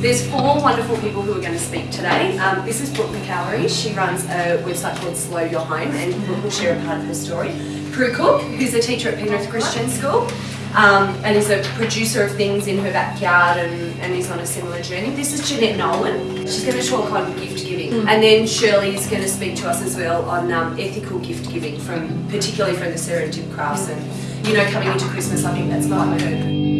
There's four wonderful people who are going to speak today. Um, this is Brooke McAlary. She runs a website called Slow Your Home and Brooke will share a part of her story. Prue Cook, who's a teacher at Penrith Christian School um, and is a producer of things in her backyard and, and is on a similar journey. This is Jeanette Nolan. She's going to talk on gift giving. Mm. And then Shirley is going to speak to us as well on um, ethical gift giving, from particularly from the serendip Crafts and, you know, coming into Christmas, I think that's my hope.